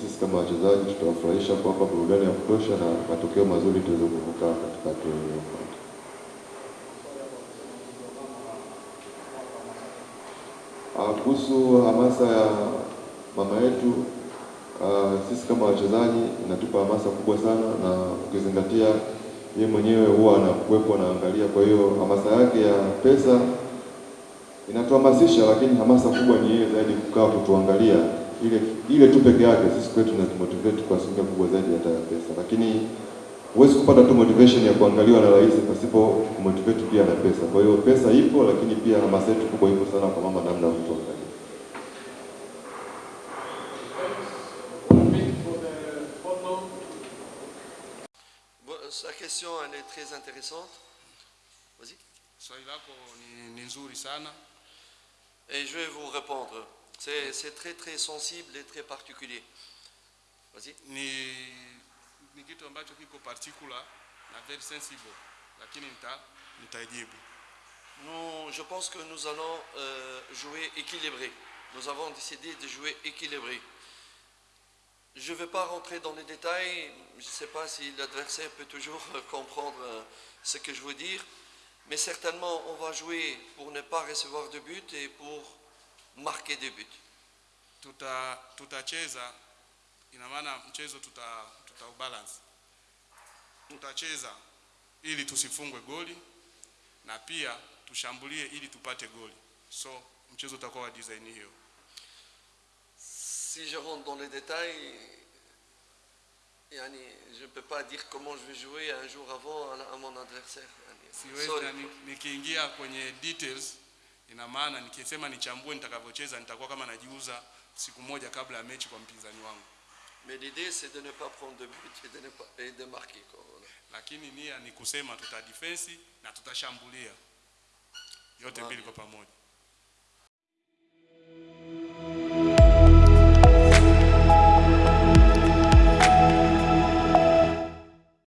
sisi kama wachezaji tutawafurahisha kuwapa burudani ya kutosha na matokeo mazuri tuweze kuvuka katika hatua iliyofuata. Ah, Kuhusu hamasa ya mama yetu, uh, sisi kama wachezaji inatupa hamasa kubwa sana, na ukizingatia yeye mwenyewe huwa anakuwepo anaangalia. Kwa hiyo hamasa yake ya pesa inatuhamasisha, lakini hamasa kubwa ni yeye zaidi kukaa kutuangalia. Ile ile tu peke yake sisi kwetu inatumotivate kwa asilimia kubwa zaidi hata ya pesa, lakini huwezi kupata tu motivation ya kuangaliwa na rais pasipo kumotivate pia na pesa. Kwa hiyo pesa ipo, lakini pia hamasa yetu kubwa ipo sana kwa mama, namna mtu angalia sa question, elle est très intéressante. Vas-y. Swali lako ni, ni nzuri sana Et je vais vous répondre. C'est très très sensible et très particulier. Vas-y. ni, ni kitu ambacho kiko particular na very sensible, lakini nita nitaijibu. Nous, je pense que nous allons euh, jouer équilibré. Nous avons décidé de jouer équilibré. Je ne vais pas rentrer dans les détails. Je ne sais pas si l'adversaire peut toujours comprendre euh, ce que je veux dire. Mais certainement, on va jouer pour ne pas recevoir de but et pour marquer des buts. Tuta tutacheza, ina maana mchezo tuta tutaubalance. Tutacheza ili tusifungwe goli na pia tushambulie ili tupate goli, so mchezo utakuwa wa design hiyo. Si je rentre dans les détails, je ne peux pas dire comment je vais jouer un jour avant à, mon adversaire. Siwezi nikiingia kwenye details, ina maana nikisema nichambue nitakavyocheza nitakuwa kama najiuza siku moja kabla ya mechi kwa mpinzani wangu, Mais l'idée, c'est de ne pas prendre de but et de, ne pas, et de marquer. quoi, voilà. lakini nia ni kusema tuta defense na tutashambulia yote Sawa. mbili kwa pamoja.